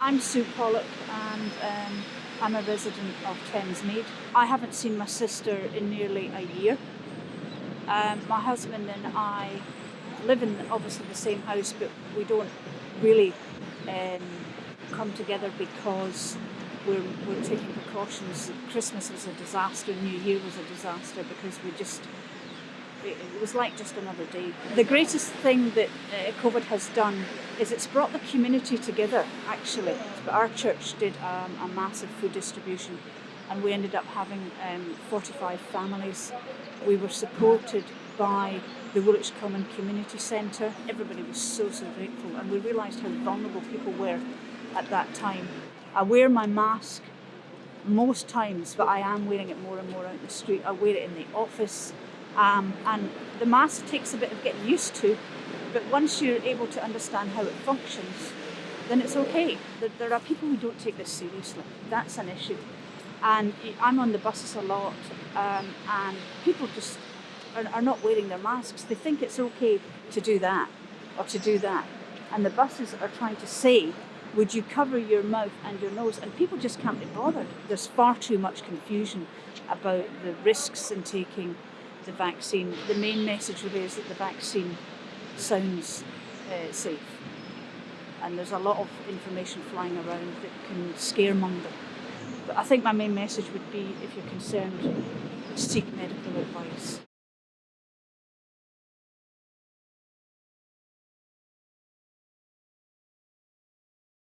I'm Sue Pollock and um, I'm a resident of Thamesmead. I haven't seen my sister in nearly a year. Um, my husband and I live in obviously the same house but we don't really um, come together because we're, we're taking precautions. Christmas was a disaster, New Year was a disaster because we just it, was like just another day. The greatest thing that uh, COVID has done is it's brought the community together actually. Our church did um, a massive food distribution and we ended up having um, 45 families. We were supported by the Woolwich Common Community Centre. Everybody was so, so grateful and we realised how vulnerable people were at that time. I wear my mask most times, but I am wearing it more and more out in the street. I wear it in the office, um, and the mask takes a bit of getting used to, but once you're able to understand how it functions, then it's okay. There are people who don't take this seriously. That's an issue. And I'm on the buses a lot, um, and people just are, are not wearing their masks. They think it's okay to do that or to do that. And the buses are trying to say, would you cover your mouth and your nose? And people just can't be bothered. There's far too much confusion about the risks in taking the vaccine. The main message really is that the vaccine sounds uh, safe. And there's a lot of information flying around that can scaremonger. But I think my main message would be, if you're concerned, seek medical advice.